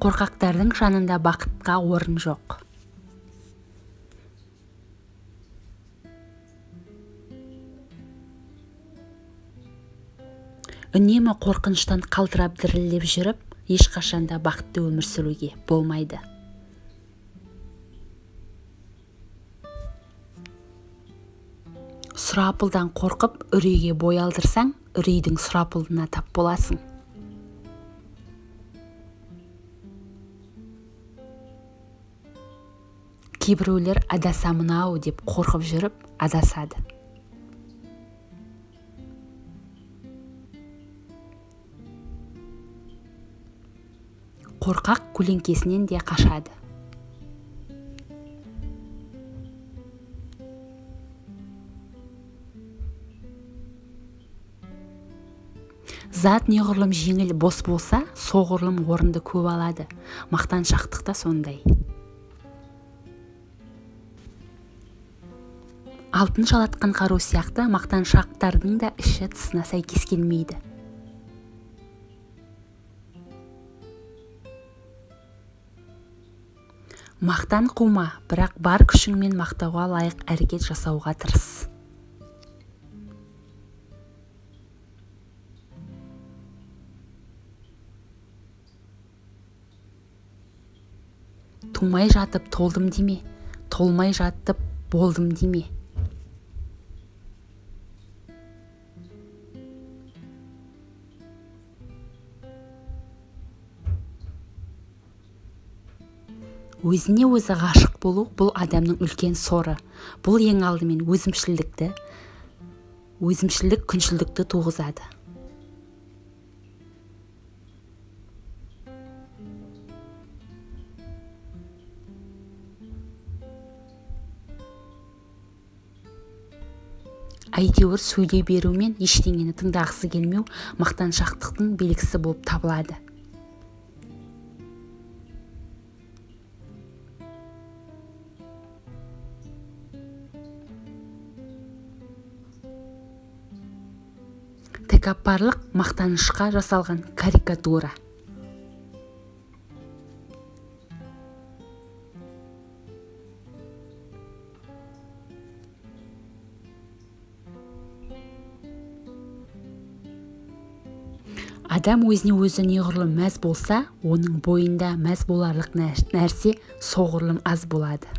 қорқақтардың жанында бақытқа орын жоқ. Үнемі қорқыныштан қалтырап дірілдеп жүріп ешқашанда бақытты өмір сүруге болмайды. Сұрапылдан қорқып үрейге бой алдырсаң үрейдің сұрапылына тап боласың. Кейбіреулер адасамын-ау деп қорқып жүріп адасады. Қорқақ көлеңкесінен де қашады. Зат неғұрлым жеңіл бос болса соғұрлым орынды көп алады. Мақтаншақтық та сондай. Алтын жалатқан қару сияқты мақтаншақтардың да іші тысына сәйкес келмейді. Мақтан қума бірақ бар күшіңмен мақтауға лайық әрекет жасауға тырыс. Тумай жатып толдым деме толмай жатып болдым деме. Өзіне өзі ғашық болу бұл адамның үлкен соры. Бұл ең алдымен өзімшілдікті өзімшілдік күншілдікті туғызады. Әйтеуір сөйлей берумен ештеңені тыңдағысы келмеу мақтаншақтықтың белгісі болып табылады. Тәкаппарлық мақтанышқа жасалған карикатура. Адам өзіне өзі неғұрлым мәз болса оның бойында мәз боларлық нәрсе соғұрлым аз болады.